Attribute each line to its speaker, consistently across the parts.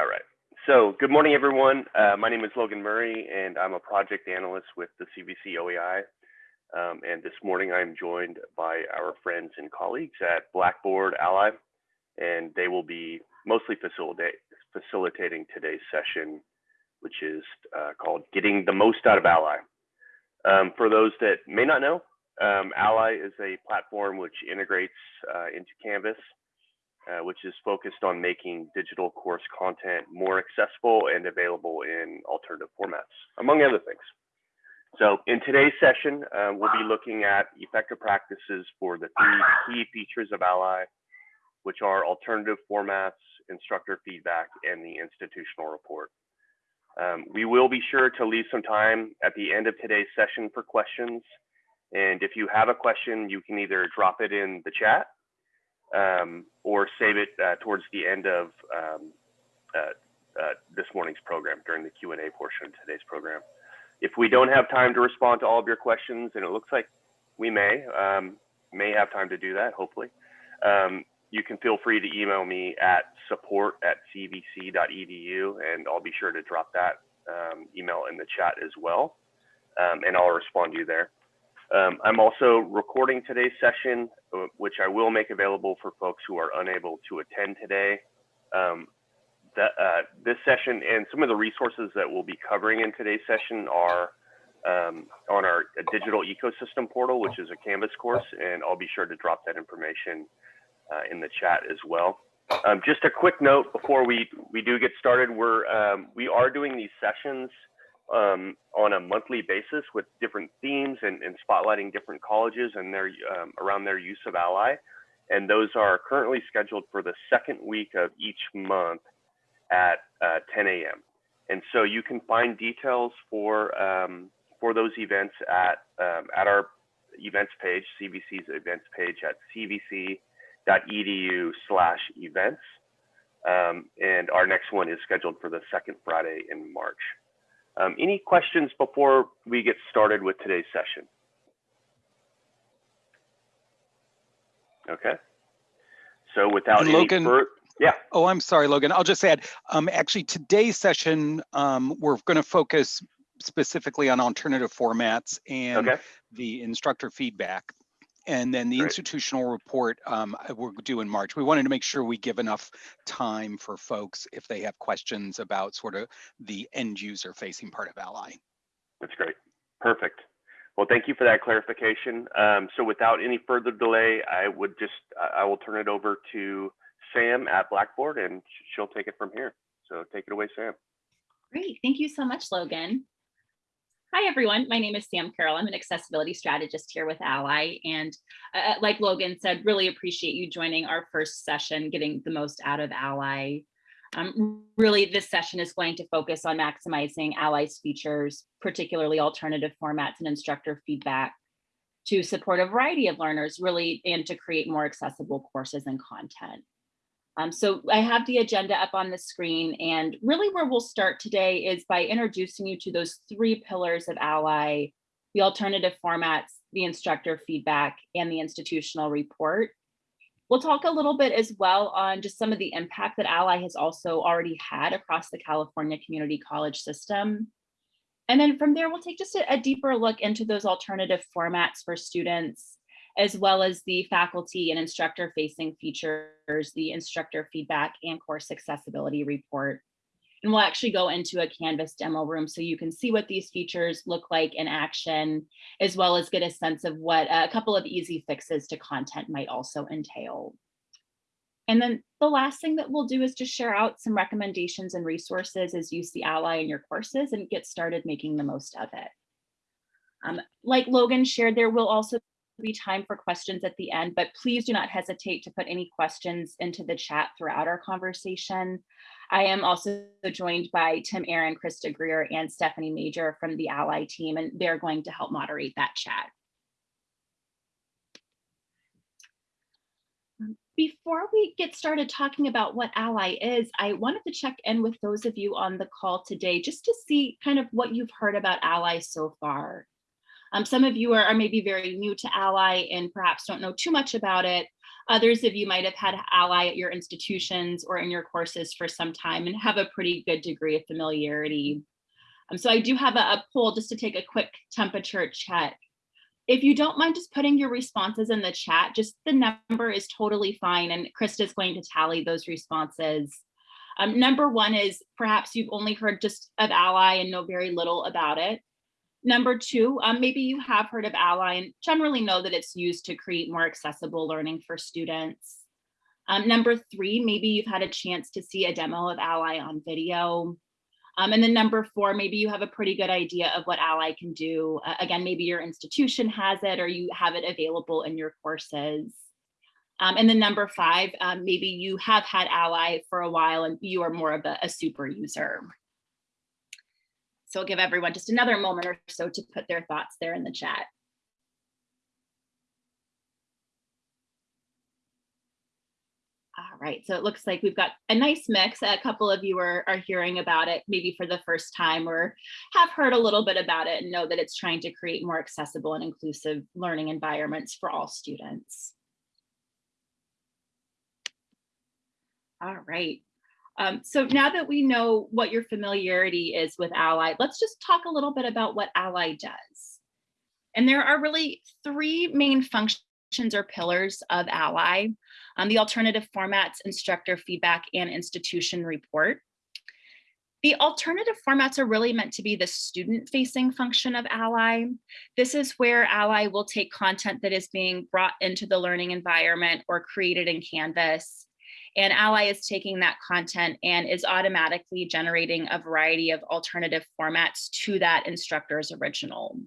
Speaker 1: All right. So good morning, everyone. Uh, my name is Logan Murray, and I'm a project analyst with the CVC OEI. Um, and this morning, I'm joined by our friends and colleagues at Blackboard Ally, and they will be mostly facilitating today's session, which is uh, called Getting the Most Out of Ally. Um, for those that may not know, um, Ally is a platform which integrates uh, into Canvas uh, which is focused on making digital course content more accessible and available in alternative formats, among other things. So in today's session, uh, we'll be looking at effective practices for the three key features of Ally, which are alternative formats, instructor feedback, and the institutional report. Um, we will be sure to leave some time at the end of today's session for questions. And if you have a question, you can either drop it in the chat um, or save it uh, towards the end of um, uh, uh, this morning's program during the Q&A portion of today's program. If we don't have time to respond to all of your questions, and it looks like we may, um, may have time to do that, hopefully, um, you can feel free to email me at support at cvc.edu, and I'll be sure to drop that um, email in the chat as well, um, and I'll respond to you there. Um, I'm also recording today's session, which I will make available for folks who are unable to attend today. Um, that, uh, this session and some of the resources that we'll be covering in today's session are um, on our digital ecosystem portal, which is a Canvas course, and I'll be sure to drop that information uh, in the chat as well. Um, just a quick note before we we do get started, we're um, we are doing these sessions um, on a monthly basis with different themes and, and spotlighting different colleges and their um, around their use of Ally. And those are currently scheduled for the second week of each month at uh, 10 a.m. And so you can find details for um, for those events at um, at our events page, CVC's events page at cvc.edu/events. Um, and our next one is scheduled for the second Friday in March. Um, any questions before we get started with today's session? Okay. So without any
Speaker 2: Logan,
Speaker 1: further, yeah.
Speaker 2: Oh, I'm sorry, Logan. I'll just add, um, actually today's session, um, we're going to focus specifically on alternative formats and
Speaker 1: Okay.
Speaker 2: the instructor feedback. And then the
Speaker 1: Great.
Speaker 2: institutional report um, we're due in March. We wanted to make sure we give enough time for folks if they have questions about sort of the end user facing part of Ally.
Speaker 1: That's great. Perfect. Well, thank you for that clarification. Um, so without any further delay, I would just, I I will turn it over to Sam at Blackboard and she'll take it from here. So take it away, Sam.
Speaker 3: Great, thank you so much, Logan. Hi, everyone. My name is Sam Carroll. I'm an accessibility strategist here with Ally. And uh, like Logan said, really appreciate you joining our first session, getting the most out of Ally. Um, really, this session is going to focus on maximizing Ally's features, particularly alternative formats and instructor feedback to support a variety of learners, really, and to create more accessible courses and content. Um, so I have the agenda up on the screen and really where we'll start today is by introducing you to those three pillars of Ally, the alternative formats, the instructor feedback, and the institutional report. We'll talk a little bit as well on just some of the impact that Ally has also already had across the California community college system. And then from there, we'll take just a, a deeper look into those alternative formats for students as well as the faculty and instructor facing features, the instructor feedback and course accessibility report. And we'll actually go into a Canvas demo room so you can see what these features look like in action, as well as get a sense of what a couple of easy fixes to content might also entail. And then the last thing that we'll do is just share out some recommendations and resources as you see Ally in your courses and get started making the most of it. Um, like Logan shared, there will also be time for questions at the end, but please do not hesitate to put any questions into the chat throughout our conversation. I am also joined by Tim Aaron, Krista Greer, and Stephanie Major from the Ally team, and they're going to help moderate that chat. Before we get started talking about what Ally is, I wanted to check in with those of you on the call today just to see kind of what you've heard about Ally so far. Um, some of you are, are, maybe very new to Ally and perhaps don't know too much about it. Others of you might have had Ally at your institutions or in your courses for some time and have a pretty good degree of familiarity. Um, so I do have a, a poll just to take a quick temperature check. If you don't mind just putting your responses in the chat, just the number is totally fine. And Krista is going to tally those responses. Um, number one is perhaps you've only heard just of Ally and know very little about it. Number two, um, maybe you have heard of Ally and generally know that it's used to create more accessible learning for students. Um, number three, maybe you've had a chance to see a demo of Ally on video. Um, and then number four, maybe you have a pretty good idea of what Ally can do. Uh, again, maybe your institution has it or you have it available in your courses. Um, and then number five, um, maybe you have had Ally for a while and you are more of a, a super user. So I'll give everyone just another moment or so to put their thoughts there in the chat. All right, so it looks like we've got a nice mix. A couple of you are, are hearing about it maybe for the first time or have heard a little bit about it and know that it's trying to create more accessible and inclusive learning environments for all students. All right. Um, so now that we know what your familiarity is with Ally, let's just talk a little bit about what Ally does. And there are really three main functions or pillars of Ally, um, the alternative formats, instructor feedback, and institution report. The alternative formats are really meant to be the student-facing function of Ally. This is where Ally will take content that is being brought into the learning environment or created in Canvas and Ally is taking that content and is automatically generating a variety of alternative formats to that instructor's original.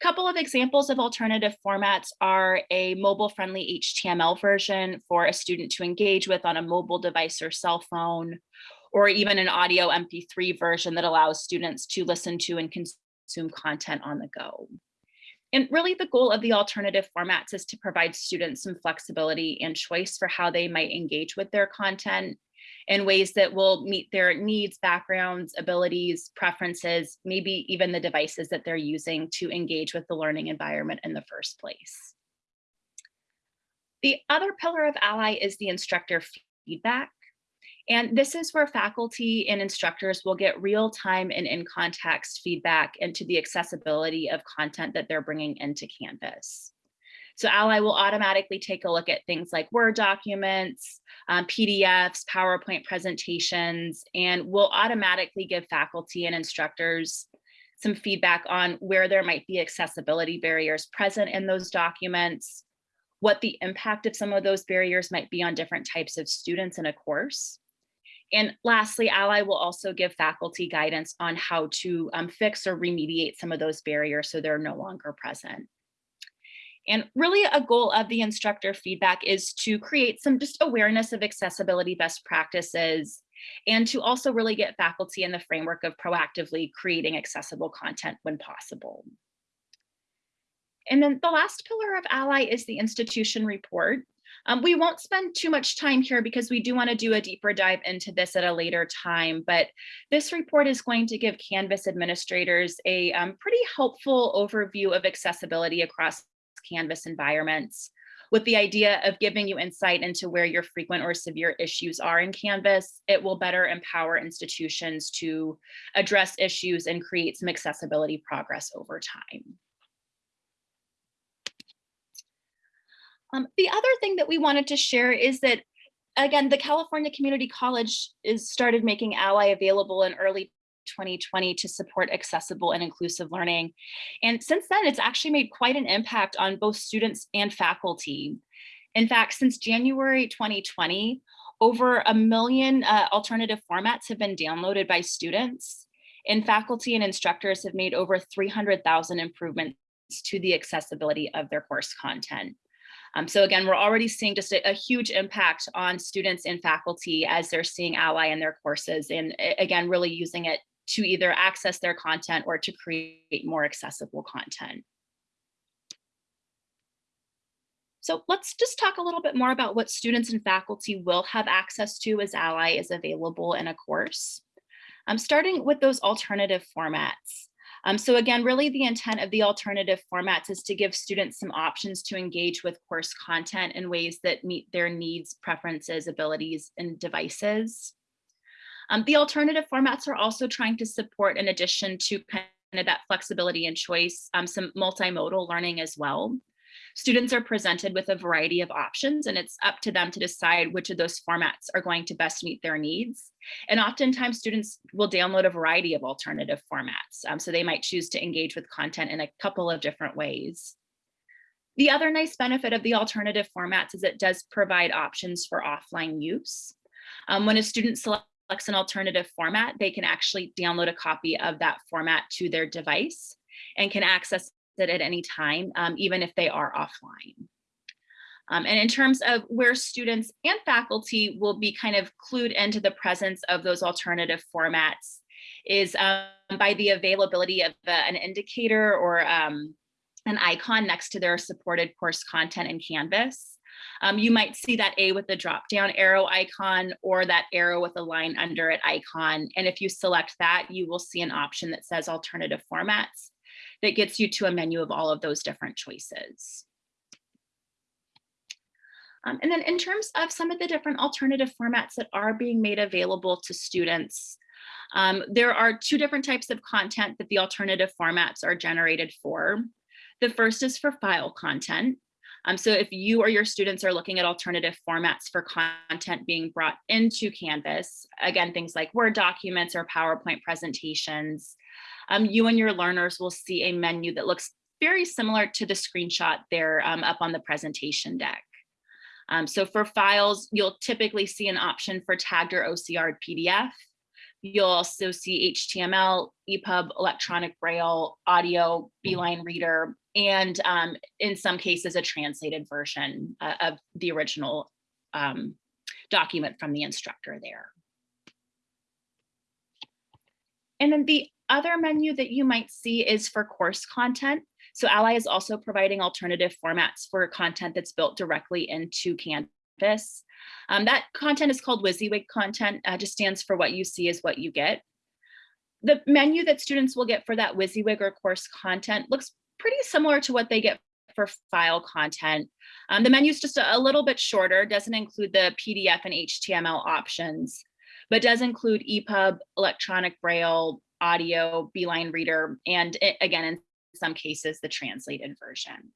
Speaker 3: A couple of examples of alternative formats are a mobile friendly HTML version for a student to engage with on a mobile device or cell phone, or even an audio MP3 version that allows students to listen to and consume content on the go. And really the goal of the alternative formats is to provide students some flexibility and choice for how they might engage with their content in ways that will meet their needs, backgrounds, abilities, preferences, maybe even the devices that they're using to engage with the learning environment in the first place. The other pillar of Ally is the instructor feedback. And this is where faculty and instructors will get real time and in context feedback into the accessibility of content that they're bringing into Canvas. So Ally will automatically take a look at things like Word documents, um, PDFs, PowerPoint presentations, and will automatically give faculty and instructors some feedback on where there might be accessibility barriers present in those documents, what the impact of some of those barriers might be on different types of students in a course, and lastly, Ally will also give faculty guidance on how to um, fix or remediate some of those barriers so they're no longer present. And really a goal of the instructor feedback is to create some just awareness of accessibility best practices and to also really get faculty in the framework of proactively creating accessible content when possible. And then the last pillar of Ally is the institution report. Um, we won't spend too much time here because we do want to do a deeper dive into this at a later time, but this report is going to give Canvas administrators a um, pretty helpful overview of accessibility across Canvas environments with the idea of giving you insight into where your frequent or severe issues are in Canvas, it will better empower institutions to address issues and create some accessibility progress over time. Um, the other thing that we wanted to share is that, again, the California Community College is started making Ally available in early 2020 to support accessible and inclusive learning. And since then, it's actually made quite an impact on both students and faculty. In fact, since January 2020, over a million uh, alternative formats have been downloaded by students and faculty and instructors have made over 300,000 improvements to the accessibility of their course content. Um, so again, we're already seeing just a, a, huge impact on students and faculty as they're seeing Ally in their courses and again, really using it to either access their content or to create more accessible content. So let's just talk a little bit more about what students and faculty will have access to as Ally is available in a course. I'm um, starting with those alternative formats. Um, so again, really the intent of the alternative formats is to give students some options to engage with course content in ways that meet their needs, preferences, abilities, and devices. Um, the alternative formats are also trying to support, in addition to kind of that flexibility and choice, um, some multimodal learning as well. Students are presented with a variety of options and it's up to them to decide which of those formats are going to best meet their needs. And oftentimes students will download a variety of alternative formats. Um, so they might choose to engage with content in a couple of different ways. The other nice benefit of the alternative formats is it does provide options for offline use. Um, when a student selects an alternative format, they can actually download a copy of that format to their device and can access at any time, um, even if they are offline. Um, and in terms of where students and faculty will be kind of clued into the presence of those alternative formats is um, by the availability of the, an indicator or um, an icon next to their supported course content in Canvas. Um, you might see that A with the drop down arrow icon or that arrow with a line under it icon. And if you select that, you will see an option that says alternative formats that gets you to a menu of all of those different choices. Um, and then in terms of some of the different alternative formats that are being made available to students, um, there are two different types of content that the alternative formats are generated for. The first is for file content. Um, so if you or your students are looking at alternative formats for content being brought into Canvas, again, things like Word documents or PowerPoint presentations, um, you and your learners will see a menu that looks very similar to the screenshot there um, up on the presentation deck. Um, so for files, you'll typically see an option for tagged or OCR PDF. You'll also see HTML, EPUB, electronic braille, audio, Beeline reader, and um, in some cases, a translated version uh, of the original um, document from the instructor there. And then the other menu that you might see is for course content. So Ally is also providing alternative formats for content that's built directly into Canvas. Um, that content is called WYSIWYG content, uh, just stands for what you see is what you get. The menu that students will get for that WYSIWYG or course content looks pretty similar to what they get for file content. Um, the menu is just a, a little bit shorter, doesn't include the PDF and HTML options, but does include EPUB, electronic braille, audio, Beeline Reader, and it, again, in some cases, the translated version.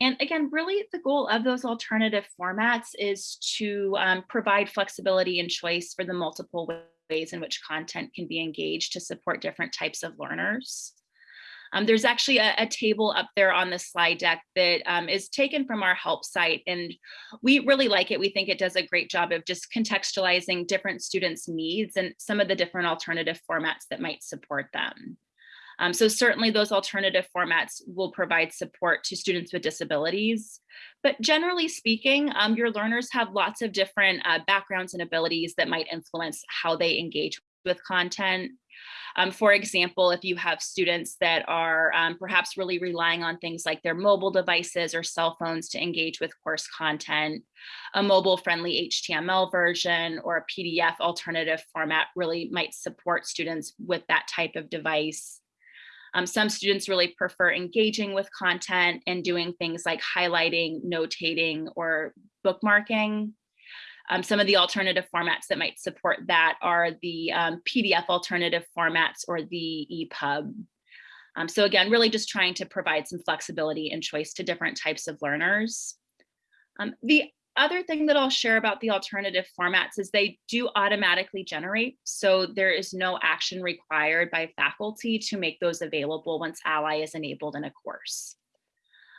Speaker 3: And again, really the goal of those alternative formats is to um, provide flexibility and choice for the multiple ways in which content can be engaged to support different types of learners. Um, there's actually a, a, table up there on the slide deck that um, is taken from our help site and we really like it. We think it does a great job of just contextualizing different students needs and some of the different alternative formats that might support them. Um, so certainly those alternative formats will provide support to students with disabilities. But generally speaking, um, your learners have lots of different uh, backgrounds and abilities that might influence how they engage with content. Um, for example, if you have students that are um, perhaps really relying on things like their mobile devices or cell phones to engage with course content, a mobile friendly HTML version or a PDF alternative format really might support students with that type of device. Um, some students really prefer engaging with content and doing things like highlighting, notating, or bookmarking. Um, some of the alternative formats that might support that are the um, PDF alternative formats or the EPUB. Um, so again, really just trying to provide some flexibility and choice to different types of learners. Um, the other thing that I'll share about the alternative formats is they do automatically generate. So there is no action required by faculty to make those available once Ally is enabled in a course.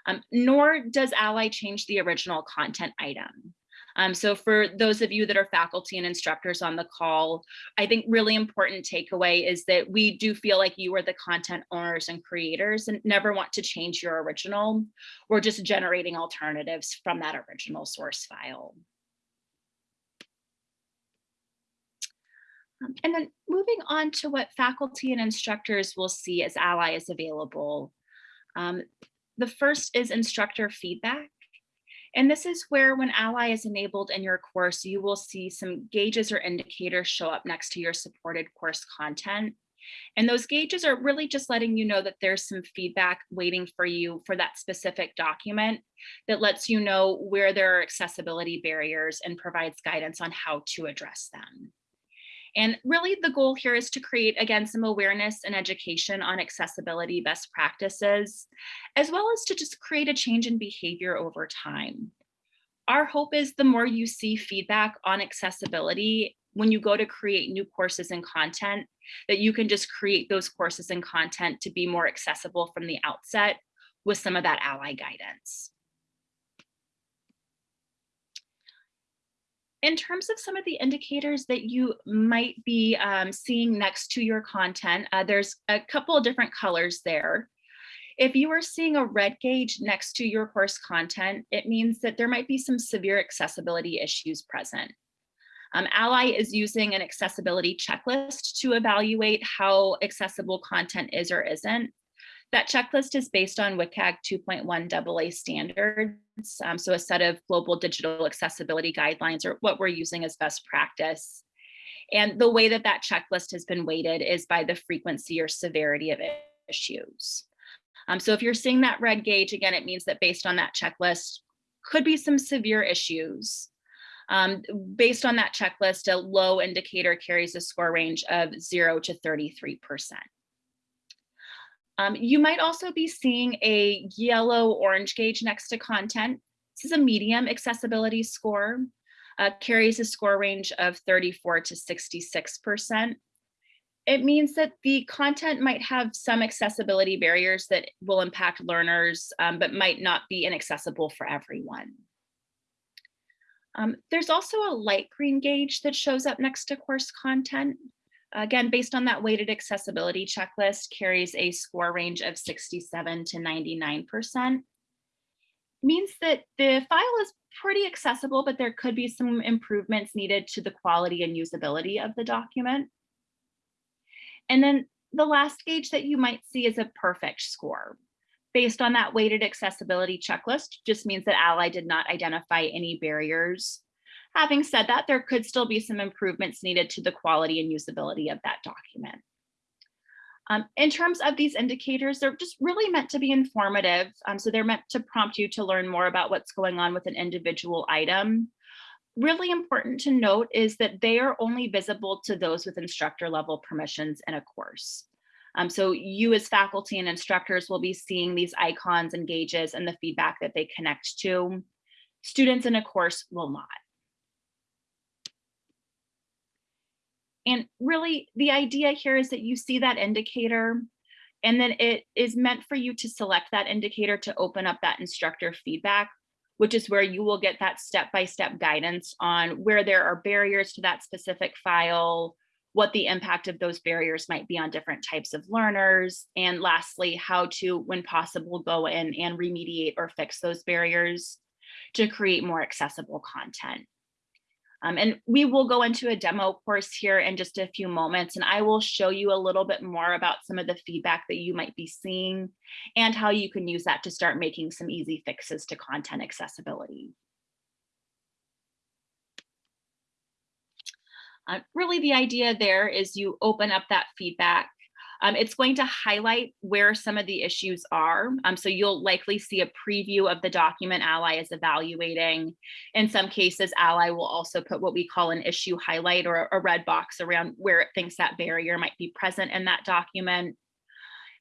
Speaker 3: Um, nor does Ally change the original content item. Um, so for those of you that are faculty and instructors on the call, I think really important takeaway is that we do feel like you are the content owners and creators and never want to change your original. We're just generating alternatives from that original source file. Um, and then moving on to what faculty and instructors will see as Ally is available. Um, the first is instructor feedback. And this is where when Ally is enabled in your course, you will see some gauges or indicators show up next to your supported course content. And those gauges are really just letting you know that there's some feedback waiting for you for that specific document that lets you know where there are accessibility barriers and provides guidance on how to address them. And really the goal here is to create, again, some awareness and education on accessibility best practices, as well as to just create a change in behavior over time. Our hope is the more you see feedback on accessibility when you go to create new courses and content, that you can just create those courses and content to be more accessible from the outset with some of that ally guidance. In terms of some of the indicators that you might be um, seeing next to your content, uh, there's a couple of different colors there. If you are seeing a red gauge next to your course content, it means that there might be some severe accessibility issues present. Um, Ally is using an accessibility checklist to evaluate how accessible content is or isn't. That checklist is based on WCAG 2.1 AA standards, um, so a set of global digital accessibility guidelines or what we're using as best practice. And the way that that checklist has been weighted is by the frequency or severity of issues. Um, so if you're seeing that red gauge, again, it means that based on that checklist, could be some severe issues. Um, based on that checklist, a low indicator carries a score range of zero to 33%. Um, you might also be seeing a yellow orange gauge next to content. This is a medium accessibility score, uh, carries a score range of 34 to 66%. It means that the content might have some accessibility barriers that will impact learners, um, but might not be inaccessible for everyone. Um, there's also a light green gauge that shows up next to course content. Again, based on that weighted accessibility checklist, carries a score range of 67 to 99%. Means that the file is pretty accessible, but there could be some improvements needed to the quality and usability of the document. And then the last gauge that you might see is a perfect score. Based on that weighted accessibility checklist, just means that Ally did not identify any barriers Having said that, there could still be some improvements needed to the quality and usability of that document. Um, in terms of these indicators, they're just really meant to be informative. Um, so they're meant to prompt you to learn more about what's going on with an individual item. Really important to note is that they are only visible to those with instructor level permissions in a course. Um, so you as faculty and instructors will be seeing these icons and gauges and the feedback that they connect to. Students in a course will not. And really the idea here is that you see that indicator and then it is meant for you to select that indicator to open up that instructor feedback, which is where you will get that step-by-step -step guidance on where there are barriers to that specific file, what the impact of those barriers might be on different types of learners, and lastly, how to, when possible, go in and remediate or fix those barriers to create more accessible content. Um, and we will go into a demo course here in just a few moments, and I will show you a little bit more about some of the feedback that you might be seeing and how you can use that to start making some easy fixes to content accessibility. Uh, really the idea there is you open up that feedback um, it's going to highlight where some of the issues are. Um, so you'll likely see a preview of the document Ally is evaluating. In some cases, Ally will also put what we call an issue highlight or a red box around where it thinks that barrier might be present in that document.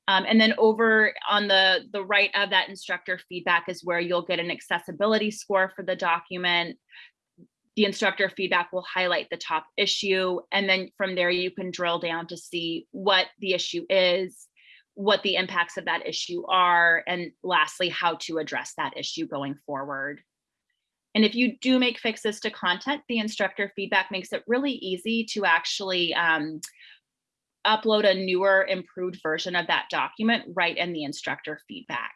Speaker 3: Um, and then over on the, the right of that instructor feedback is where you'll get an accessibility score for the document the instructor feedback will highlight the top issue. And then from there, you can drill down to see what the issue is, what the impacts of that issue are, and lastly, how to address that issue going forward. And if you do make fixes to content, the instructor feedback makes it really easy to actually um, upload a newer improved version of that document right in the instructor feedback.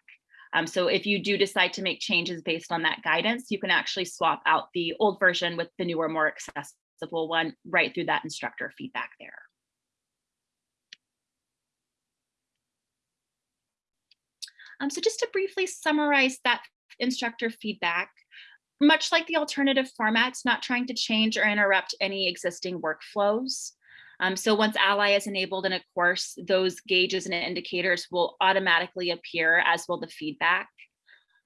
Speaker 3: Um, so if you do decide to make changes based on that guidance, you can actually swap out the old version with the newer, more accessible one right through that instructor feedback there. Um, so just to briefly summarize that instructor feedback, much like the alternative formats, not trying to change or interrupt any existing workflows. Um, so once Ally is enabled in a course, those gauges and indicators will automatically appear as will the feedback.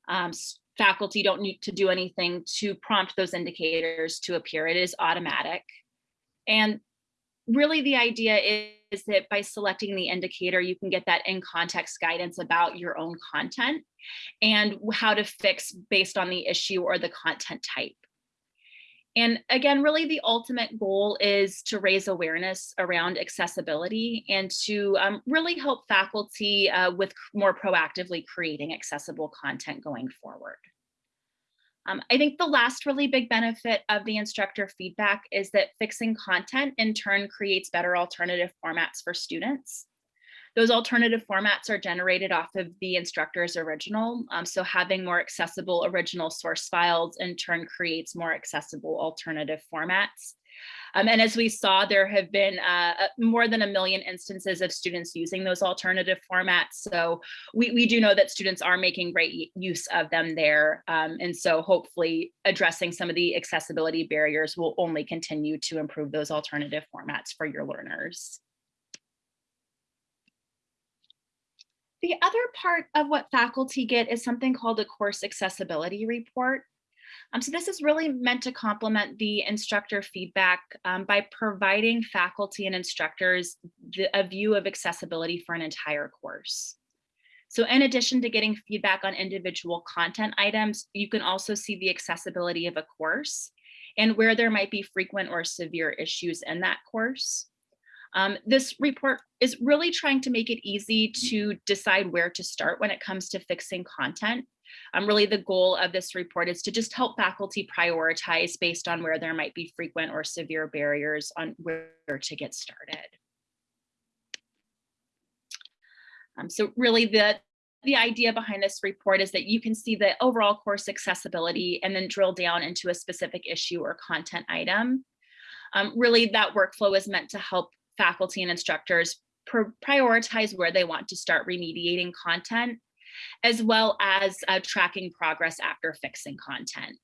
Speaker 3: Um, faculty don't need to do anything to prompt those indicators to appear. It is automatic. And really the idea is, is that by selecting the indicator, you can get that in context guidance about your own content and how to fix based on the issue or the content type. And again, really the ultimate goal is to raise awareness around accessibility and to um, really help faculty uh, with more proactively creating accessible content going forward. Um, I think the last really big benefit of the instructor feedback is that fixing content in turn creates better alternative formats for students. Those alternative formats are generated off of the instructor's original. Um, so having more accessible original source files in turn creates more accessible alternative formats. Um, and as we saw, there have been uh, uh, more than a million instances of students using those alternative formats. So we, we do know that students are making great use of them there. Um, and so hopefully addressing some of the accessibility barriers will only continue to improve those alternative formats for your learners. The other part of what faculty get is something called a course accessibility report. Um, so this is really meant to complement the instructor feedback um, by providing faculty and instructors the, a view of accessibility for an entire course. So in addition to getting feedback on individual content items, you can also see the accessibility of a course and where there might be frequent or severe issues in that course. Um, this report is really trying to make it easy to decide where to start when it comes to fixing content. Um, really the goal of this report is to just help faculty prioritize based on where there might be frequent or severe barriers on where to get started. Um, so really the, the idea behind this report is that you can see the overall course accessibility and then drill down into a specific issue or content item. Um, really that workflow is meant to help faculty and instructors prioritize where they want to start remediating content, as well as uh, tracking progress after fixing content.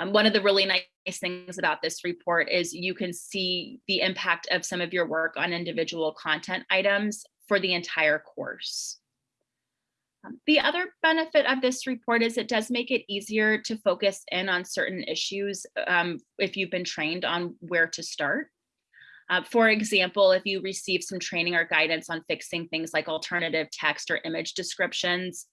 Speaker 3: Um, one of the really nice things about this report is you can see the impact of some of your work on individual content items for the entire course. Um, the other benefit of this report is it does make it easier to focus in on certain issues um, if you've been trained on where to start. Uh, for example, if you receive some training or guidance on fixing things like alternative text or image descriptions,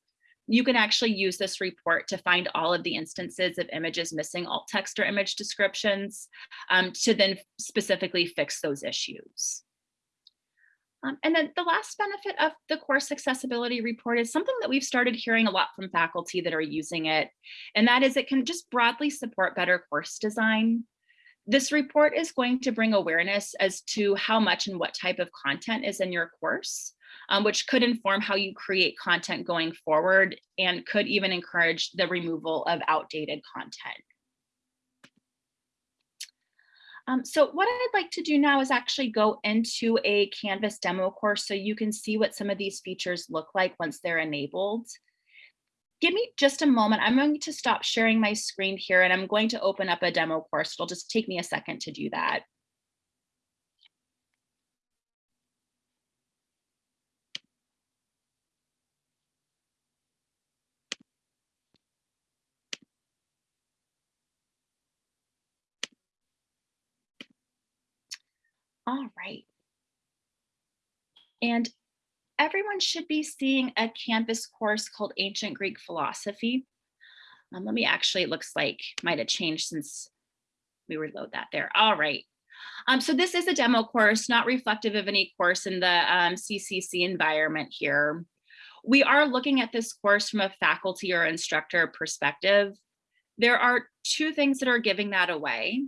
Speaker 3: you can actually use this report to find all of the instances of images missing alt text or image descriptions um, to then specifically fix those issues. Um, and then the last benefit of the course accessibility report is something that we've started hearing a lot from faculty that are using it, and that is it can just broadly support better course design. This report is going to bring awareness as to how much and what type of content is in your course, um, which could inform how you create content going forward and could even encourage the removal of outdated content. Um, so what I'd like to do now is actually go into a Canvas demo course so you can see what some of these features look like once they're enabled give me just a moment. I'm going to stop sharing my screen here and I'm going to open up a demo course. It'll just take me a second to do that. All right. And everyone should be seeing a Canvas course called Ancient Greek Philosophy. Um, let me actually, it looks like might have changed since we reload that there. All right. Um, so this is a demo course, not reflective of any course in the um, CCC environment here. We are looking at this course from a faculty or instructor perspective. There are two things that are giving that away.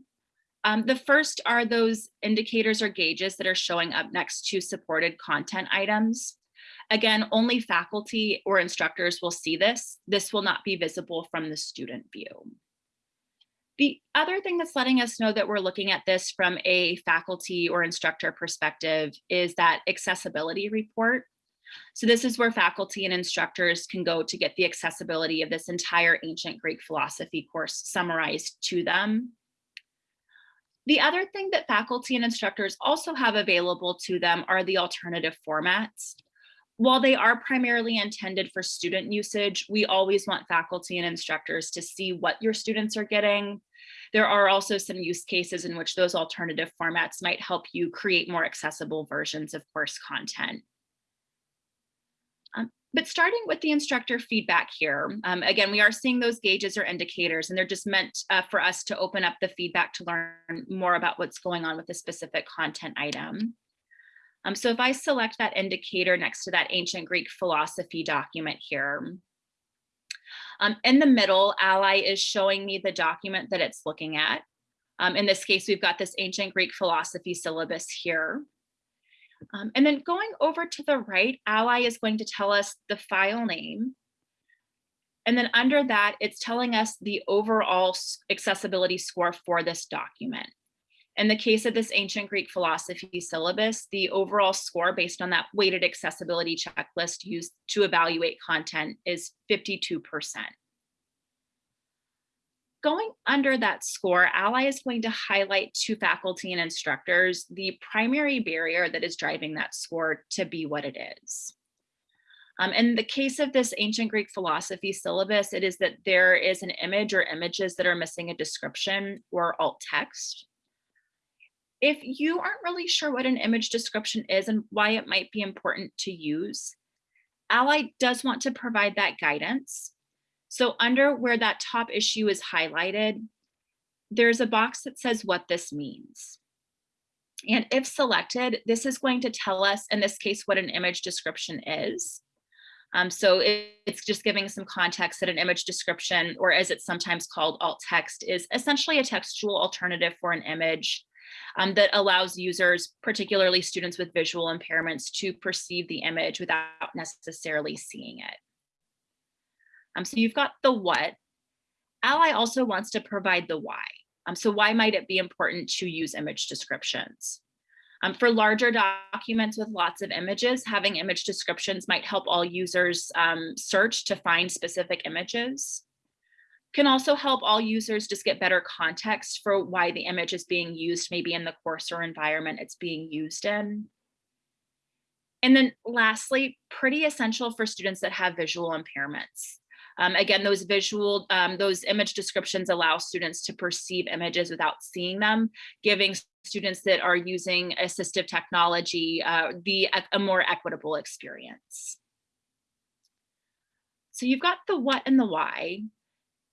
Speaker 3: Um, the first are those indicators or gauges that are showing up next to supported content items. Again, only faculty or instructors will see this. This will not be visible from the student view. The other thing that's letting us know that we're looking at this from a faculty or instructor perspective is that accessibility report. So this is where faculty and instructors can go to get the accessibility of this entire ancient Greek philosophy course summarized to them. The other thing that faculty and instructors also have available to them are the alternative formats. While they are primarily intended for student usage, we always want faculty and instructors to see what your students are getting. There are also some use cases in which those alternative formats might help you create more accessible versions of course content. Um, but starting with the instructor feedback here, um, again, we are seeing those gauges or indicators, and they're just meant uh, for us to open up the feedback to learn more about what's going on with a specific content item. Um, so if I select that indicator next to that ancient Greek philosophy document here, um, in the middle, Ally is showing me the document that it's looking at. Um, in this case, we've got this ancient Greek philosophy syllabus here. Um, and then going over to the right, Ally is going to tell us the file name. And then under that, it's telling us the overall accessibility score for this document. In the case of this ancient Greek philosophy syllabus, the overall score based on that weighted accessibility checklist used to evaluate content is 52%. Going under that score, Ally is going to highlight to faculty and instructors the primary barrier that is driving that score to be what it is. Um, in the case of this ancient Greek philosophy syllabus, it is that there is an image or images that are missing a description or alt text. If you aren't really sure what an image description is and why it might be important to use, Ally does want to provide that guidance. So under where that top issue is highlighted, there's a box that says what this means. And if selected, this is going to tell us, in this case, what an image description is. Um, so it's just giving some context that an image description, or as it's sometimes called alt text, is essentially a textual alternative for an image um, that allows users, particularly students with visual impairments, to perceive the image without necessarily seeing it. Um, so you've got the what. Ally also wants to provide the why. Um, so why might it be important to use image descriptions? Um, for larger documents with lots of images, having image descriptions might help all users um, search to find specific images can also help all users just get better context for why the image is being used, maybe in the course or environment it's being used in. And then lastly, pretty essential for students that have visual impairments. Um, again, those visual, um, those image descriptions allow students to perceive images without seeing them, giving students that are using assistive technology uh, the, a more equitable experience. So you've got the what and the why.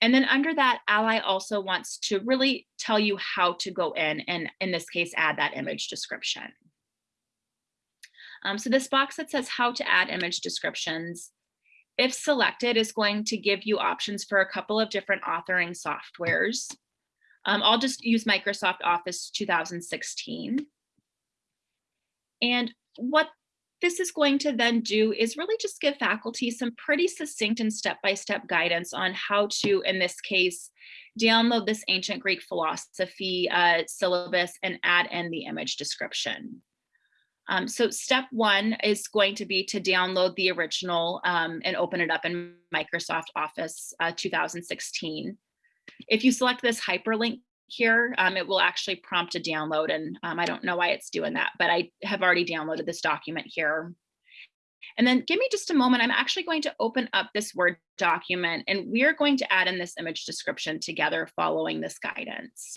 Speaker 3: And then under that, Ally also wants to really tell you how to go in and in this case, add that image description. Um, so this box that says how to add image descriptions, if selected, is going to give you options for a couple of different authoring softwares. Um, I'll just use Microsoft Office 2016. And what this is going to then do is really just give faculty some pretty succinct and step-by-step -step guidance on how to, in this case, download this ancient Greek philosophy uh, syllabus and add in the image description. Um, so step one is going to be to download the original um, and open it up in Microsoft Office uh, 2016. If you select this hyperlink here, um, it will actually prompt a download and um, I don't know why it's doing that, but I have already downloaded this document here. And then give me just a moment, I'm actually going to open up this Word document and we are going to add in this image description together following this guidance.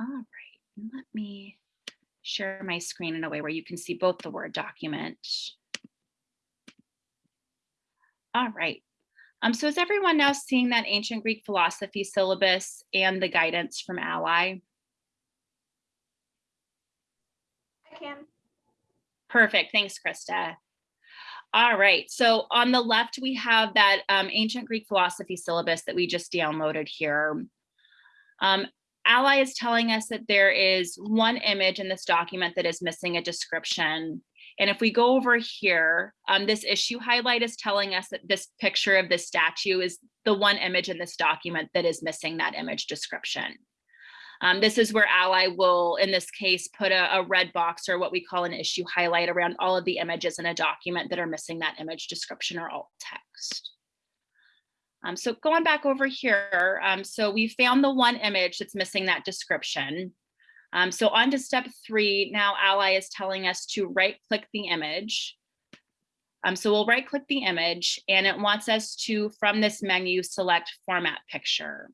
Speaker 3: All right, let me share my screen in a way where you can see both the Word document. All right. Um, so is everyone now seeing that ancient Greek philosophy syllabus and the guidance from Ally?
Speaker 4: I can.
Speaker 3: Perfect. Thanks, Krista. All right. So on the left, we have that um, ancient Greek philosophy syllabus that we just downloaded here. Um, Ally is telling us that there is one image in this document that is missing a description. And if we go over here, um, this issue highlight is telling us that this picture of this statue is the one image in this document that is missing that image description. Um, this is where Ally will, in this case, put a, a red box or what we call an issue highlight around all of the images in a document that are missing that image description or alt text. Um, so going back over here, um, so we found the one image that's missing that description. Um, so on to step three, now Ally is telling us to right click the image. Um, so we'll right click the image and it wants us to, from this menu, select format picture.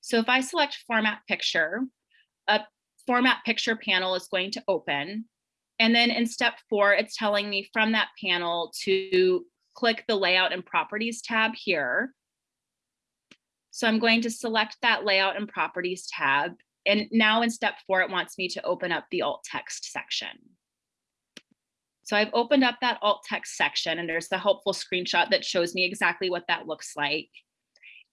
Speaker 3: So if I select format picture, a format picture panel is going to open. And then in step four, it's telling me from that panel to click the layout and properties tab here. So I'm going to select that layout and properties tab. And now in step four, it wants me to open up the alt text section. So I've opened up that alt text section and there's the helpful screenshot that shows me exactly what that looks like.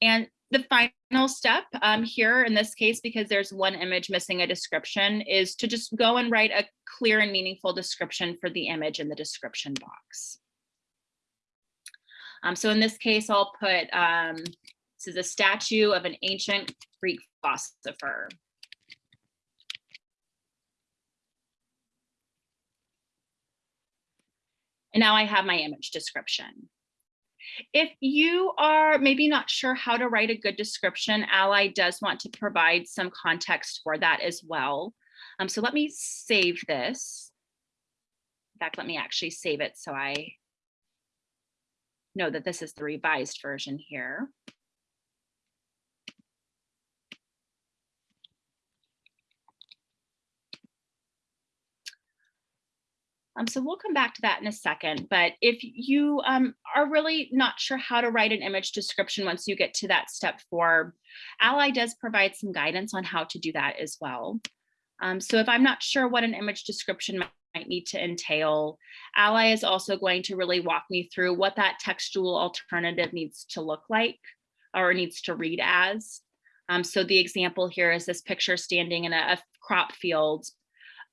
Speaker 3: And the final step um, here in this case, because there's one image missing a description, is to just go and write a clear and meaningful description for the image in the description box. Um, so in this case, I'll put, um, this is a statue of an ancient Greek philosopher. And now I have my image description. If you are maybe not sure how to write a good description, Ally does want to provide some context for that as well. Um, so let me save this. In fact, let me actually save it so I know that this is the revised version here. Um, so we'll come back to that in a second, but if you um, are really not sure how to write an image description once you get to that step four, Ally does provide some guidance on how to do that as well. Um, so if I'm not sure what an image description might, need to entail, Ally is also going to really walk me through what that textual alternative needs to look like or needs to read as. Um, so the example here is this picture standing in a, a crop field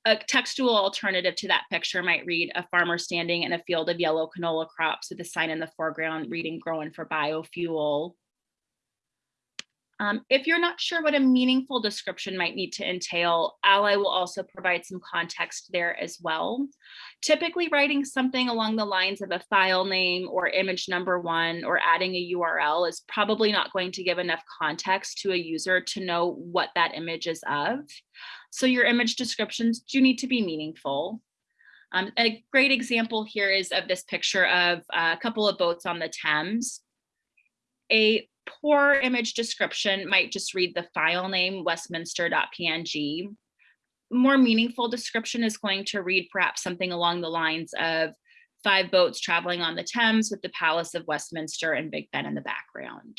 Speaker 3: a textual alternative to that picture might read a farmer standing in a field of yellow canola crops with a sign in the foreground reading growing for biofuel. Um, if you're not sure what a meaningful description might need to entail, Ally will also provide some context there as well. Typically writing something along the lines of a file name or image number one or adding a URL is probably not going to give enough context to a user to know what that image is of. So your image descriptions do need to be meaningful. Um, a great example here is of this picture of a couple of boats on the Thames. A poor image description might just read the file name westminster.png. More meaningful description is going to read perhaps something along the lines of five boats traveling on the Thames with the Palace of Westminster and Big Ben in the background.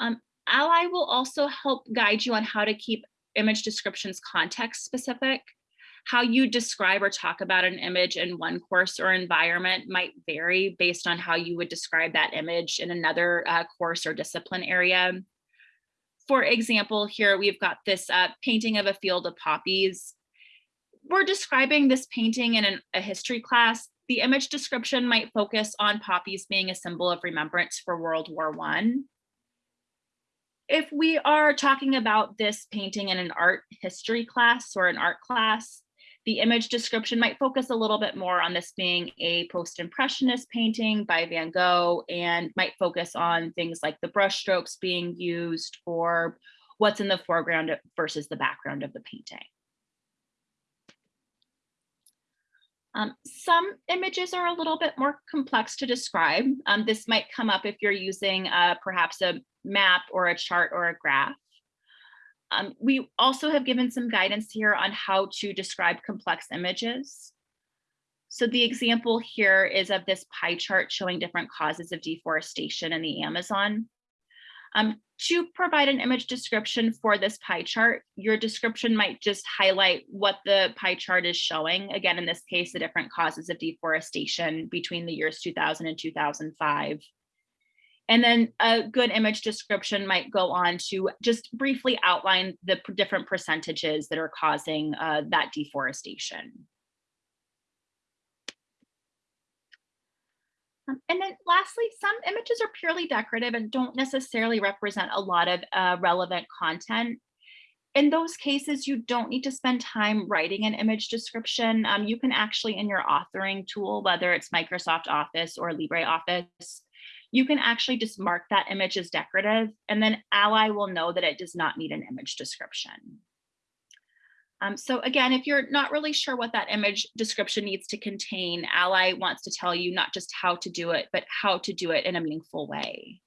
Speaker 3: Um, Ally will also help guide you on how to keep image descriptions context specific. How you describe or talk about an image in one course or environment might vary based on how you would describe that image in another uh, course or discipline area. For example, here we've got this uh, painting of a field of poppies. We're describing this painting in an, a history class. The image description might focus on poppies being a symbol of remembrance for World War One if we are talking about this painting in an art history class or an art class, the image description might focus a little bit more on this being a post-impressionist painting by Van Gogh and might focus on things like the brush strokes being used or what's in the foreground versus the background of the painting. Um, some images are a little bit more complex to describe. Um, this might come up if you're using uh, perhaps a map or a chart or a graph. Um, we also have given some guidance here on how to describe complex images. So the example here is of this pie chart showing different causes of deforestation in the Amazon. Um, to provide an image description for this pie chart, your description might just highlight what the pie chart is showing. Again, in this case, the different causes of deforestation between the years 2000 and 2005. And then a good image description might go on to just briefly outline the different percentages that are causing uh, that deforestation. Um, and then lastly, some images are purely decorative and don't necessarily represent a lot of uh, relevant content. In those cases, you don't need to spend time writing an image description. Um, you can actually in your authoring tool, whether it's Microsoft Office or LibreOffice, you can actually just mark that image as decorative and then Ally will know that it does not need an image description. Um, so again, if you're not really sure what that image description needs to contain, Ally wants to tell you not just how to do it, but how to do it in a meaningful way.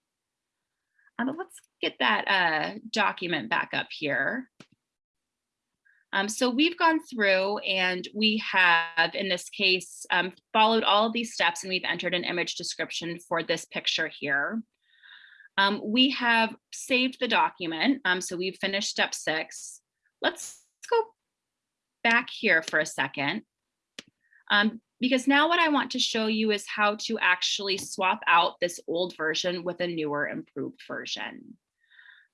Speaker 3: Um, let's get that uh, document back up here. Um, so we've gone through and we have, in this case, um, followed all of these steps and we've entered an image description for this picture here. Um, we have saved the document, um, so we've finished step six. Let's go back here for a second. Um, because now what I want to show you is how to actually swap out this old version with a newer improved version.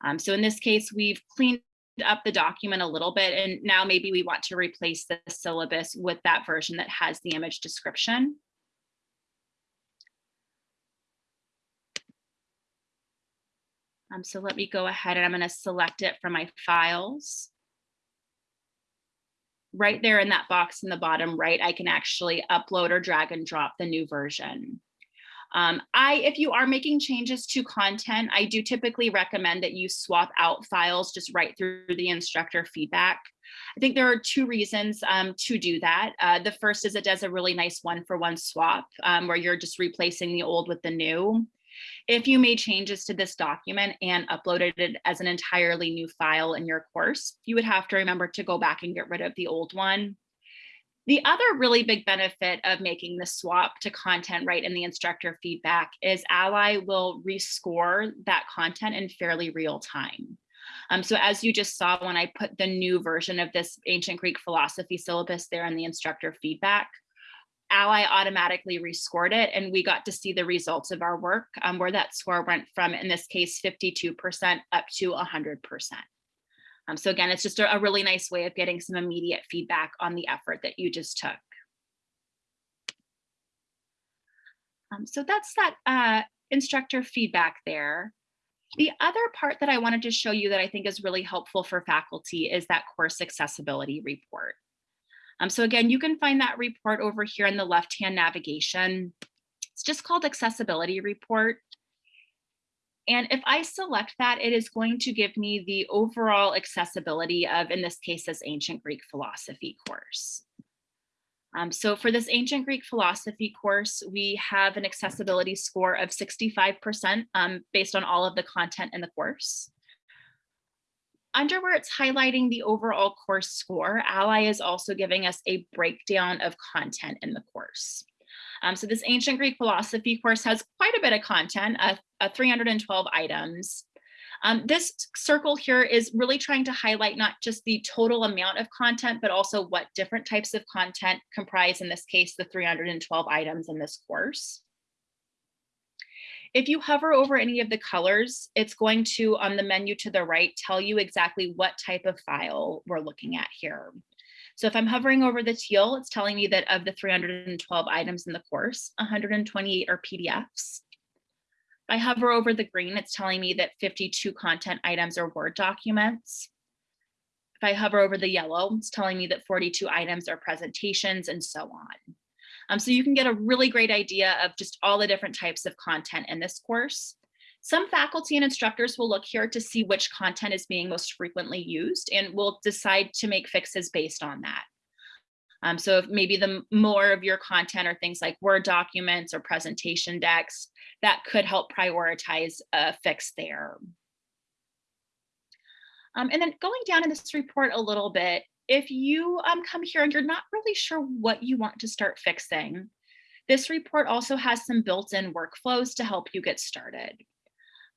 Speaker 3: Um, so in this case, we've cleaned up the document a little bit and now maybe we want to replace the syllabus with that version that has the image description. Um, so let me go ahead and I'm going to select it from my files right there in that box in the bottom right, I can actually upload or drag and drop the new version. Um, I, if you are making changes to content, I do typically recommend that you swap out files just right through the instructor feedback. I think there are two reasons um, to do that. Uh, the first is it does a really nice one for one swap um, where you're just replacing the old with the new. If you made changes to this document and uploaded it as an entirely new file in your course, you would have to remember to go back and get rid of the old one. The other really big benefit of making the swap to content right in the instructor feedback is Ally will rescore that content in fairly real time. Um, so as you just saw when I put the new version of this ancient Greek philosophy syllabus there in the instructor feedback, Ally automatically rescored it and we got to see the results of our work um, where that score went from, in this case, 52% up to 100%. Um, so again, it's just a, a really nice way of getting some immediate feedback on the effort that you just took. Um, so that's that uh, instructor feedback there. The other part that I wanted to show you that I think is really helpful for faculty is that course accessibility report. Um, so again, you can find that report over here in the left-hand navigation. It's just called accessibility report. And if I select that, it is going to give me the overall accessibility of, in this case, this ancient Greek philosophy course. Um, so for this ancient Greek philosophy course, we have an accessibility score of 65% um, based on all of the content in the course under where it's highlighting the overall course score, Ally is also giving us a breakdown of content in the course. Um, so this ancient Greek philosophy course has quite a bit of content, uh, uh, 312 items. Um, this circle here is really trying to highlight not just the total amount of content, but also what different types of content comprise, in this case, the 312 items in this course. If you hover over any of the colors, it's going to, on the menu to the right, tell you exactly what type of file we're looking at here. So if I'm hovering over the teal, it's telling me that of the 312 items in the course, 128 are PDFs. If I hover over the green, it's telling me that 52 content items are Word documents. If I hover over the yellow, it's telling me that 42 items are presentations and so on. Um, so you can get a really great idea of just all the different types of content in this course. Some faculty and instructors will look here to see which content is being most frequently used and will decide to make fixes based on that. Um, so if maybe the more of your content are things like Word documents or presentation decks, that could help prioritize a fix there. Um, and then going down in this report a little bit, if you um, come here and you're not really sure what you want to start fixing, this report also has some built-in workflows to help you get started.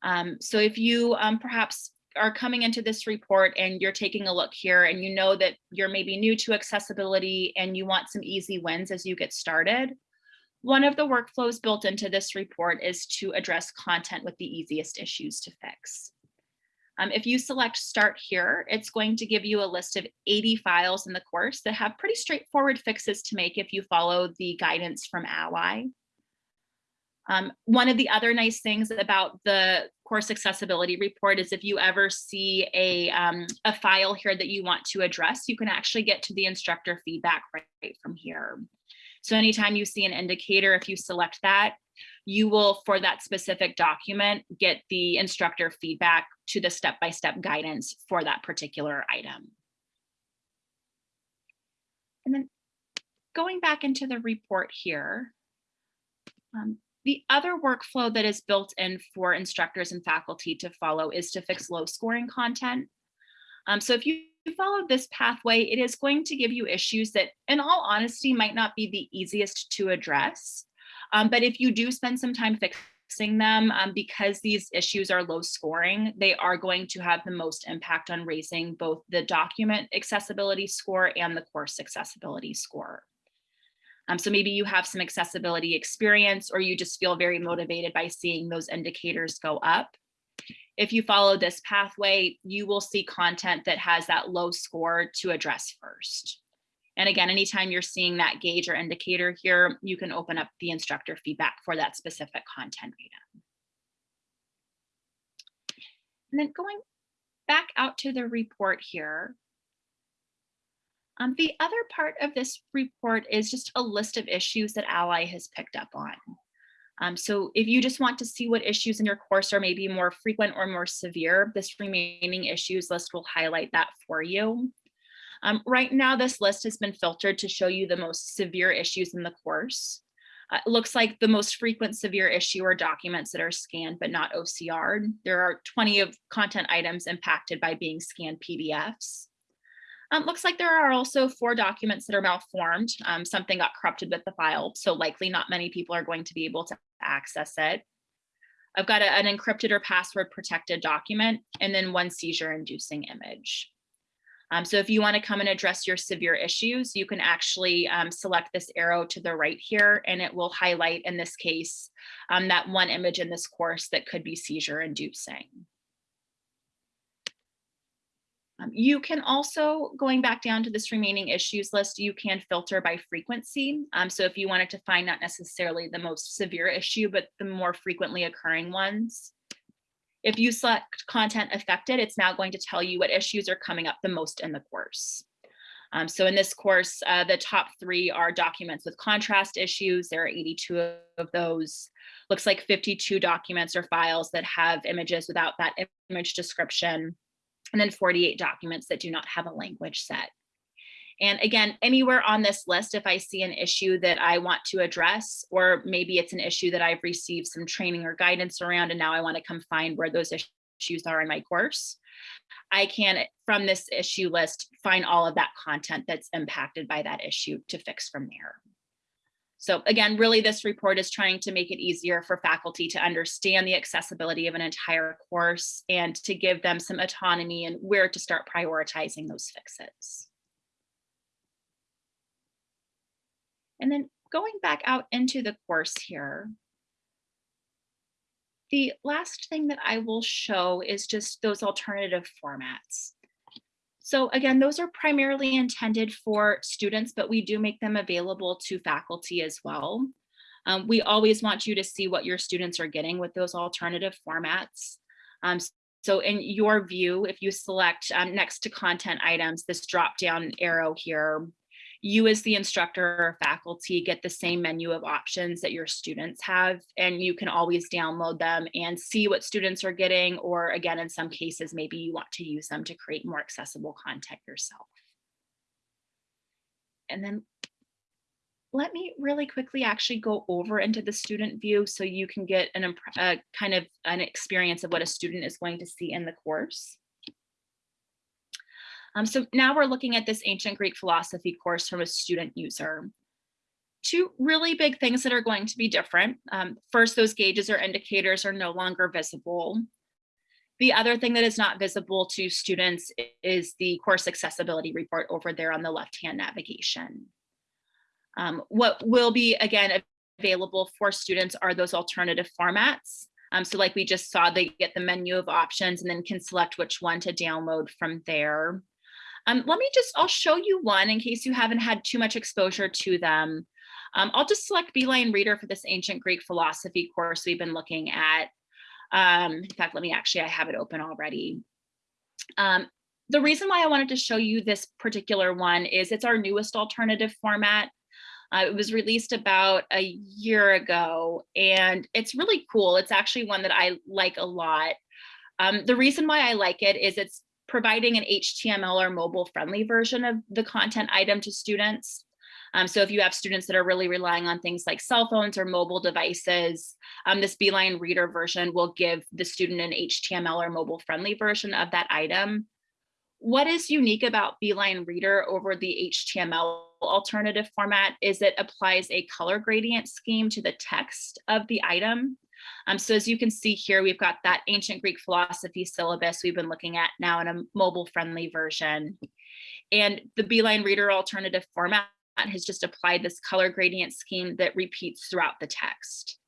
Speaker 3: Um, so if you um, perhaps are coming into this report and you're taking a look here and you know that you're maybe new to accessibility and you want some easy wins as you get started, one of the workflows built into this report is to address content with the easiest issues to fix. Um, if you select start here, it's going to give you a list of 80 files in the course that have pretty straightforward fixes to make if you follow the guidance from Ally. Um, one of the other nice things about the course accessibility report is if you ever see a, um, a file here that you want to address, you can actually get to the instructor feedback right, from here. So anytime you see an indicator, if you select that, you will, for that specific document, get the instructor feedback to the step-by-step -step guidance for that particular item. And then going back into the report here, um, the other workflow that is built in for instructors and faculty to follow is to fix low scoring content. Um, so if you follow this pathway, it is going to give you issues that in all honesty might not be the easiest to address. Um, but if you do spend some time fixing them, um, because these issues are low scoring, they are going to have the most impact on raising both the document accessibility score and the course accessibility score. Um, so maybe you have some accessibility experience or you just feel very motivated by seeing those indicators go up. If you follow this pathway, you will see content that has that low score to address first. And again, anytime you're seeing that gauge or indicator here, you can open up the instructor feedback for that specific content item. And then going back out to the report here, um, the other part of this report is just a list of issues that Ally has picked up on. Um, so if you just want to see what issues in your course are maybe more frequent or more severe, this remaining issues list will highlight that for you. Um, right now, this list has been filtered to show you the most severe issues in the course. Uh, it looks like the most frequent severe issue are documents that are scanned but not OCR'd. There are 20 of content items impacted by being scanned PDFs. Um, looks like there are also four documents that are malformed. Um, something got corrupted with the file, so likely not many people are going to be able to access it. I've got a, an encrypted or password protected document and then one seizure inducing image. Um, so if you want to come and address your severe issues, you can actually um, select this arrow to the right here and it will highlight in this case um, that one image in this course that could be seizure inducing. Um, you can also, going back down to this remaining issues list, you can filter by frequency. Um, so if you wanted to find not necessarily the most severe issue, but the more frequently occurring ones. If you select content affected, it's now going to tell you what issues are coming up the most in the course. Um, so in this course, uh, the top three are documents with contrast issues. There are 82 of those. Looks like 52 documents or files that have images without that image description and then 48 documents that do not have a language set. And again, anywhere on this list, if I see an issue that I want to address, or maybe it's an issue that I've received some training or guidance around, and now I want to come find where those issues are in my course, I can, from this issue list, find all of that content that's impacted by that issue to fix from there. So again, really this report is trying to make it easier for faculty to understand the accessibility of an entire course and to give them some autonomy and where to start prioritizing those fixes. And then going back out into the course here, the last thing that I will show is just those alternative formats. So again, those are primarily intended for students, but we do make them available to faculty as well. Um, we always want you to see what your students are getting with those alternative formats. Um, so in your view, if you select um, next to content items, this drop down arrow here, you as the instructor or faculty get the same menu of options that your students have and you can always download them and see what students are getting or again in some cases maybe you want to use them to create more accessible content yourself. And then let me really quickly actually go over into the student view so you can get an a uh, kind of an experience of what a student is going to see in the course. Um, so now we're looking at this ancient Greek philosophy course from a student user. Two really big things that are going to be different. Um, first, those gauges or indicators are no longer visible. The other thing that is not visible to students is the course accessibility report over there on the left-hand navigation. Um, what will be, again, available for students are those alternative formats. Um, so like we just saw, they get the menu of options and then can select which one to download from there. Um, let me just, I'll show you one in case you haven't had too much exposure to them. Um, I'll just select Beeline Reader for this ancient Greek philosophy course we've been looking at. Um, in fact, let me actually, I have it open already. Um, the reason why I wanted to show you this particular one is it's our newest alternative format. Uh, it was released about a year ago and it's really cool. It's actually one that I like a lot. Um, the reason why I like it is it's providing an HTML or mobile friendly version of the content item to students. Um, so if you have students that are really relying on things like cell phones or mobile devices, um, this Beeline Reader version will give the student an HTML or mobile friendly version of that item. What is unique about Beeline Reader over the HTML alternative format is it applies a color gradient scheme to the text of the item. Um, so as you can see here, we've got that ancient Greek philosophy syllabus we've been looking at now in a mobile friendly version. And the Beeline Reader alternative format has just applied this color gradient scheme that repeats throughout the text.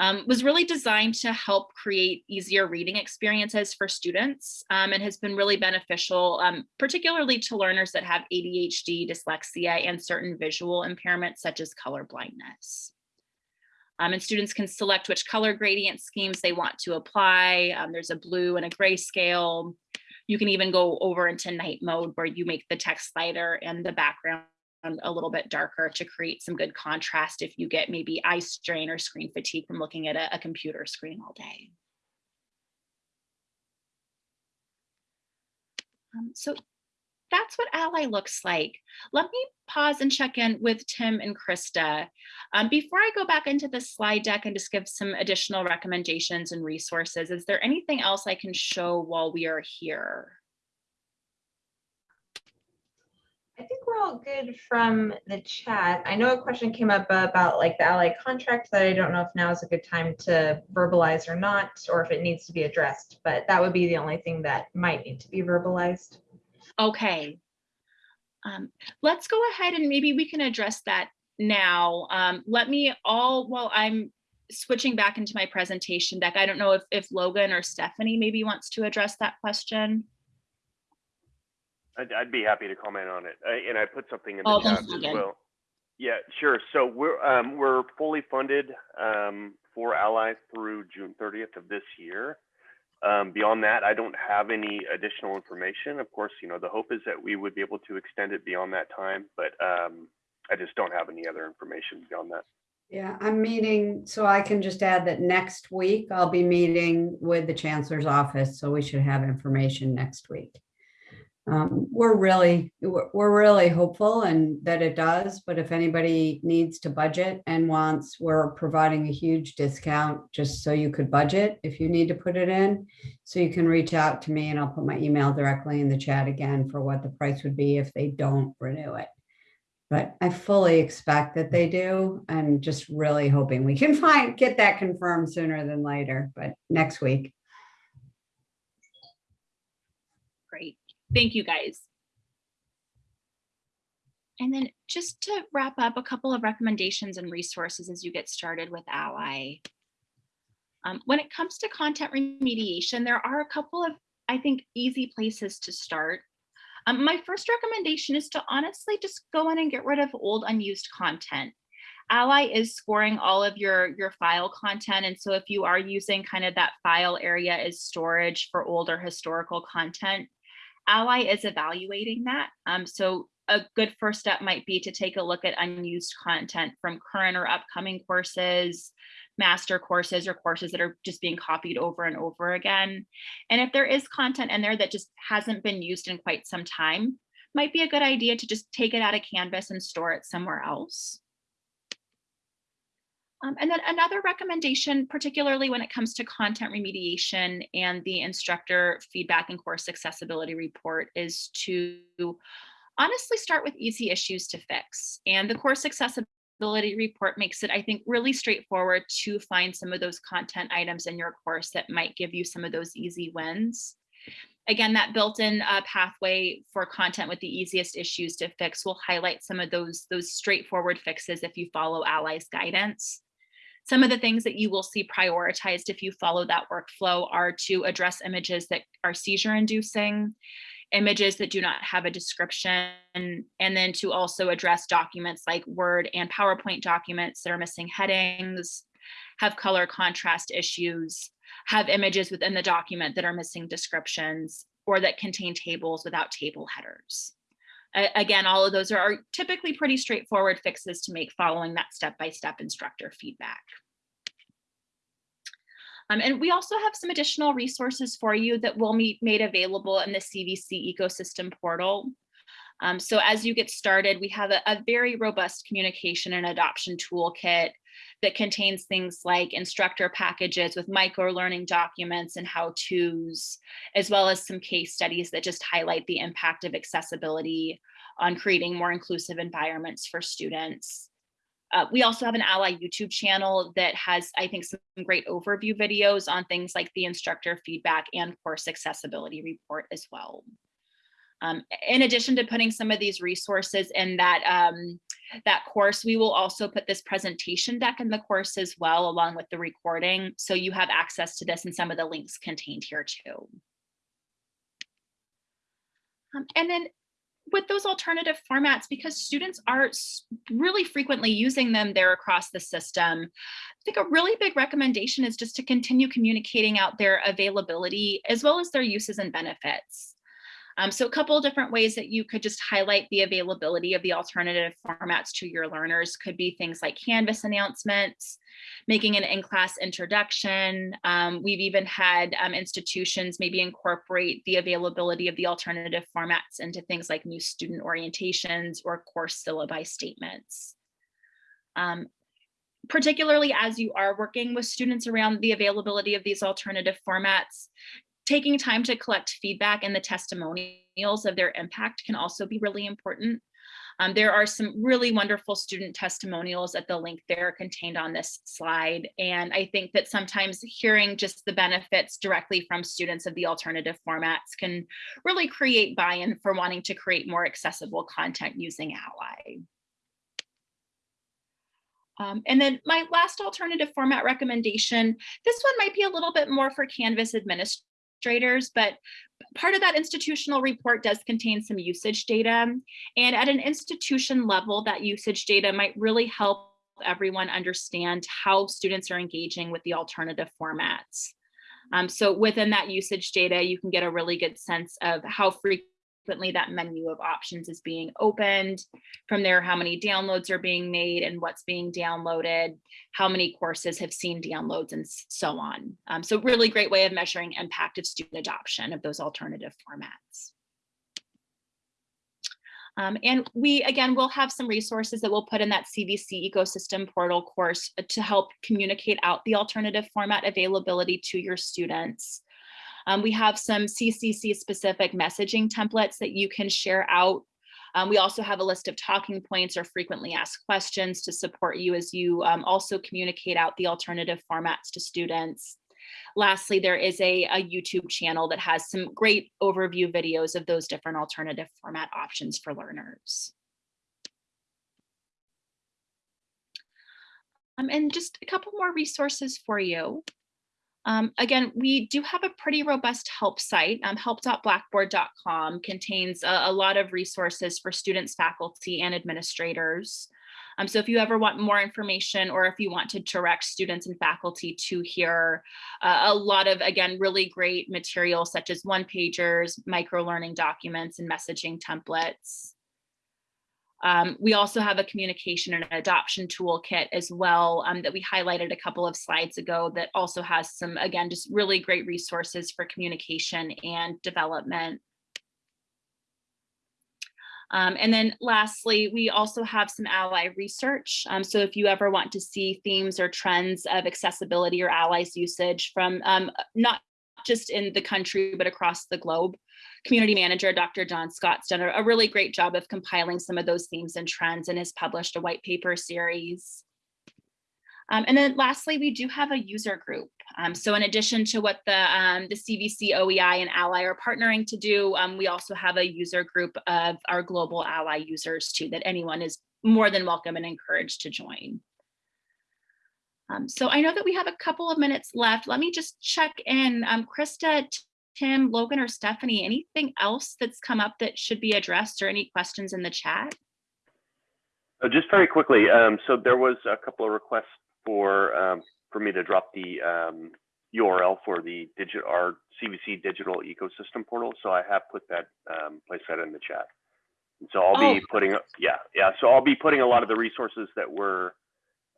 Speaker 3: Um, was really designed to help create easier reading experiences for students um, and has been really beneficial, um, particularly to learners that have ADHD, dyslexia, and certain visual impairments such as color blindness. Um, and students can select which color gradient schemes they want to apply. Um, there's a blue and a gray scale. You can even go over into night mode where you make the text lighter and the background a little bit darker to create some good contrast if you get maybe eye strain or screen fatigue from looking at a, a computer screen all day. Um, so that's what Ally looks like. Let me pause and check in with Tim and Krista. Um, before I go back into the slide deck and just give some additional recommendations and resources, is there anything else I can show while we are here?
Speaker 4: I think we're all good from the chat. I know a question came up about like the Ally contract that I don't know if now is a good time to verbalize or not, or if it needs to be addressed, but that would be the only thing that might need to be verbalized.
Speaker 3: Okay. Um, let's go ahead and maybe we can address that now. Um, let me all, while I'm switching back into my presentation deck, I don't know if, if Logan or Stephanie maybe wants to address that question.
Speaker 1: I'd, I'd be happy to comment on it. I, and I put something in the
Speaker 3: Oh,
Speaker 1: chat as well. Yeah, sure. So we're um, we're fully funded um, for Ally through June 30th of this year. Um, beyond that, I don't have any additional information. Of course, you know the hope is that we would be able to extend it beyond that time, but um, I just don't have any other information beyond that.
Speaker 5: Yeah, I'm meeting, so I can just add that next week I'll be meeting with the chancellor's office, so we should have information next week. Um, we're really, we're, really hopeful and that it does, but if anybody needs to budget and wants, we're providing a huge discount just so you could budget if you need to put it in. So you can reach out to me and I'll put my email directly in the chat again for what the price would be if they don't renew it. But I fully expect that they do i'm just really hoping we can find, get that confirmed sooner than later, but next week.
Speaker 3: Great. Thank you guys. And then just to wrap up, a couple of recommendations and resources as you get started with Ally. Um, when it comes to content remediation, there are a couple of, I think, easy places to start. Um, my first recommendation is to honestly just go in and get rid of old unused content. Ally is scoring all of your, your file content. And so if you are using kind of that file area as storage for older historical content, Ally is evaluating that. Um, so a good first step might be to take a look at unused content from current or upcoming courses, master courses or courses that are just being copied over and over again. And if there is content in there that just hasn't been used in quite some time, might be a good idea to just take it out of Canvas and store it somewhere else. Um, and then another recommendation, particularly when it comes to content remediation and the instructor feedback and course accessibility report is to honestly start with easy issues to fix. And the course accessibility report makes it, I think, really straightforward to find some of those content items in your course that might give you some of those easy wins. Again, that built-in uh, pathway for content with the easiest issues to fix will highlight some of those, those straightforward fixes if you follow Ally's guidance. Some of the things that you will see prioritized if you follow that workflow are to address images that are seizure inducing images that do not have a description, and then to also address documents like Word and PowerPoint documents that are missing headings, have color contrast issues, have images within the document that are missing descriptions, or that contain tables without table headers. Again, all of those are- typically pretty straightforward fixes to make following that step-by-step instructor feedback. Um, and we also have some additional resources for you that will be made available in the CVC ecosystem portal. Um, so as you get started, we have a, a very robust communication and adoption toolkit that contains things like instructor packages with micro learning documents and how-tos, as well as some case studies that just highlight the impact of accessibility on creating more inclusive environments for students. Uh, we also have an ally YouTube channel that has, I think, some great overview videos on things like the instructor feedback and course accessibility report as well. Um, in addition to putting some of these resources in that, um, that course, we will also put this presentation deck in the course as well, along with the recording. So you have access to this and some of the links contained here too. Um, and then with those alternative formats, because students are really frequently using them there across the system, I think a really big recommendation is just to continue communicating out their availability as well as their uses and benefits. Um, so a couple of different ways that you could just highlight the availability of the alternative formats to your learners could be things like Canvas announcements, making an in-class introduction. Um, we've even had um, institutions maybe incorporate the availability of the alternative formats into things like new student orientations or course syllabi statements. Um, particularly as you are working with students around the availability of these alternative formats, taking time to collect feedback and the testimonials of their impact can also be really important. Um, there are some really wonderful student testimonials at the link there contained on this slide. And I think that sometimes hearing just the benefits directly from students of the alternative formats can really create buy-in for wanting to create more accessible content using Ally. Um, and then my last alternative format recommendation, this one might be a little bit more for Canvas administrators, but part of that institutional report does contain some usage data. And at an institution level, that usage data might really help everyone understand how students are engaging with the alternative formats. Um, so within that usage data, you can get a really good sense of how frequently that menu of options is being opened. From there, how many downloads are being made and what's being downloaded, how many courses have seen downloads and so on. Um, so really great way of measuring impact of student adoption of those alternative formats. Um, and we, again, will have some resources that we'll put in that CVC ecosystem portal course to help communicate out the alternative format availability to your students. Um, we have some CCC specific messaging templates that you can share out. Um, we also have a list of talking points or frequently asked questions to support you as you um, also communicate out the alternative formats to students. Lastly, there is a, a YouTube channel that has some great overview videos of those different alternative format options for learners. Um, and just a couple more resources for you. Um, again, we do have a pretty robust help site. Um, help.blackboard.com contains a, a lot of resources for students, faculty, and administrators. Um, so if you ever want more information or if you want to direct students and faculty to here, uh, a lot of, again, really great materials such as one pagers, micro learning documents, and messaging templates. Um, we also have a communication and adoption toolkit as well um, that we highlighted a couple of slides ago that also has some, again, just really great resources for communication and development. Um, and then lastly, we also have some ally research. Um, so if you ever want to see themes or trends of accessibility or Ally's usage from um, not just in the country, but across the globe, community manager, Dr. John Scott's done a, really great job of compiling some of those themes and trends and has published a white paper series. Um, and then lastly, we do have a user group. Um, so in addition to what the, um, the CVC, OEI, and Ally are partnering to do, um, we also have a user group of our global Ally users too, that anyone is more than welcome and encouraged to join. Um, so I know that we have a couple of minutes left. Let me just check in. Um, Krista, Tim, Logan, or Stephanie, anything else that's come up that should be addressed or any questions in the chat?
Speaker 1: Uh, Just very quickly, um, so there was a couple of requests for, um, for me to drop the, um, URL for the digit, our CVC digital ecosystem portal. So I have put that, um, place that in the chat. And so I'll be
Speaker 3: Oh.
Speaker 1: putting, yeah, yeah. So I'll be putting a lot of the resources that were,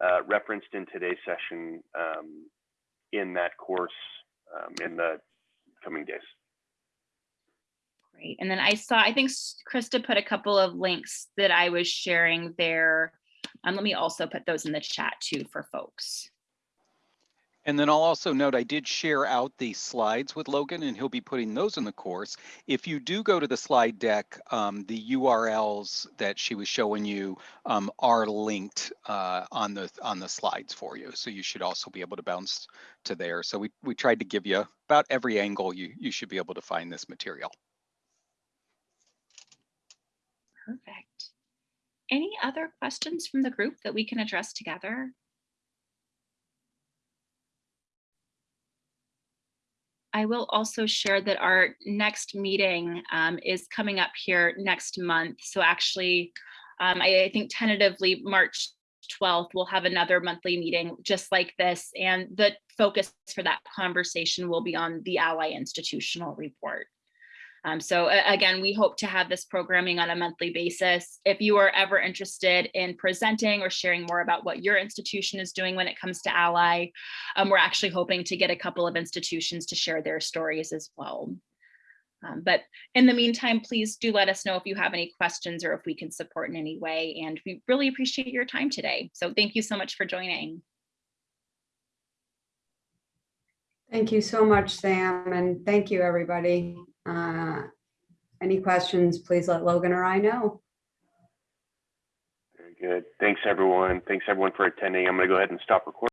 Speaker 1: uh, referenced in today's session, um, in that course, um, in the coming days.
Speaker 3: Great. And then I saw, I think Krista put a couple of links that I was sharing there. Um, let me also put those in the chat too for folks.
Speaker 2: And then I'll also note, I did share out the slides with Logan and he'll be putting those in the course. If you do go to the slide deck, um, the URLs that she was showing you um, are linked uh, on the on the slides for you. So you should also be able to bounce to there. So we, we tried to give you about every angle you, you should be able to find this material.
Speaker 3: Perfect. Any other questions from the group that we can address together? I will also share that our next meeting um, is coming up here next month. So actually, um, I, I think tentatively March 12th, we'll have another monthly meeting just like this. And the focus for that conversation will be on the Ally Institutional Report. Um, so again, we hope to have this programming on a monthly basis. If you are ever interested in presenting or sharing more about what your institution is doing when it comes to Ally, um, we're actually hoping to get a couple of institutions to share their stories as well. Um, but in the meantime, please do let us know if you have any questions or if we can support in any way. And we really appreciate your time today. So thank you so much for joining.
Speaker 5: Thank you so much, Sam, and thank you, everybody. Uh, Any questions, please let Logan or I know.
Speaker 1: Very good. Thanks, everyone. Thanks, everyone, for attending. I'm going to go ahead and stop recording.